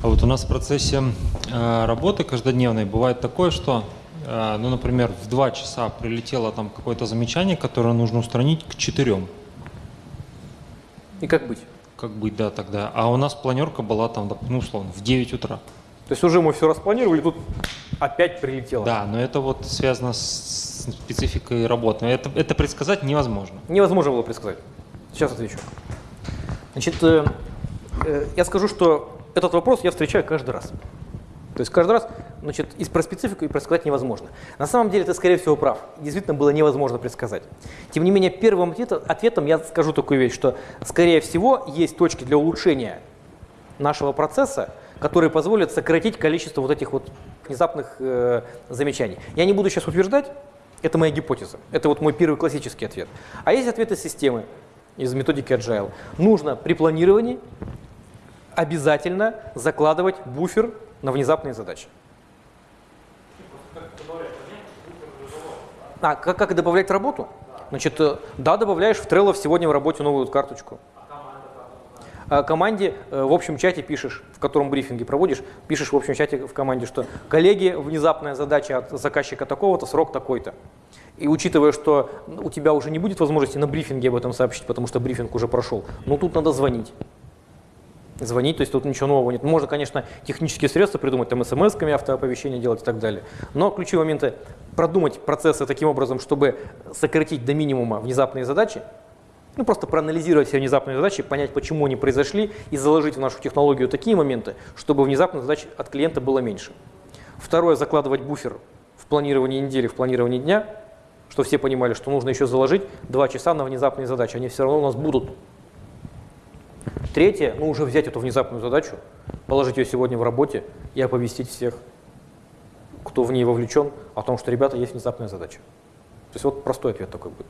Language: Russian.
А вот у нас в процессе э, работы каждодневной бывает такое, что, э, ну, например, в 2 часа прилетело там какое-то замечание, которое нужно устранить к 4. И как быть? Как быть, да, тогда. А у нас планерка была там, ну, условно, в 9 утра. То есть уже мы все распланировали, тут опять прилетело. Да, но это вот связано с спецификой работы. Это, это предсказать невозможно. Невозможно было предсказать. Сейчас отвечу. Значит, э, э, я скажу, что этот вопрос я встречаю каждый раз. То есть каждый раз, значит, и про специфику и предсказать невозможно. На самом деле ты, скорее всего, прав. Действительно было невозможно предсказать. Тем не менее, первым ответом я скажу такую вещь, что, скорее всего, есть точки для улучшения нашего процесса, которые позволят сократить количество вот этих вот внезапных э, замечаний. Я не буду сейчас утверждать, это моя гипотеза. Это вот мой первый классический ответ. А есть ответы системы из методики Agile. Нужно при планировании обязательно закладывать буфер на внезапные задачи. А, как, как добавлять работу? Значит, э, да, добавляешь в Trello сегодня в работе новую карточку. А команде э, в общем чате пишешь, в котором брифинги проводишь, пишешь в общем чате в команде, что коллеги, внезапная задача от заказчика такого-то, срок такой-то. И учитывая, что у тебя уже не будет возможности на брифинге об этом сообщить, потому что брифинг уже прошел, ну тут надо звонить. Звонить, то есть тут ничего нового нет. Можно, конечно, технические средства придумать, там смс-ками автооповещения делать и так далее. Но ключевые моменты продумать процессы таким образом, чтобы сократить до минимума внезапные задачи, ну, просто проанализировать все внезапные задачи, понять, почему они произошли, и заложить в нашу технологию такие моменты, чтобы внезапных задач от клиента было меньше. Второе, закладывать буфер в планировании недели, в планировании дня, что все понимали, что нужно еще заложить 2 часа на внезапные задачи, они все равно у нас будут. Третье, ну уже взять эту внезапную задачу, положить ее сегодня в работе и оповестить всех, кто в ней вовлечен, о том, что, ребята, есть внезапная задача. То есть вот простой ответ такой будет.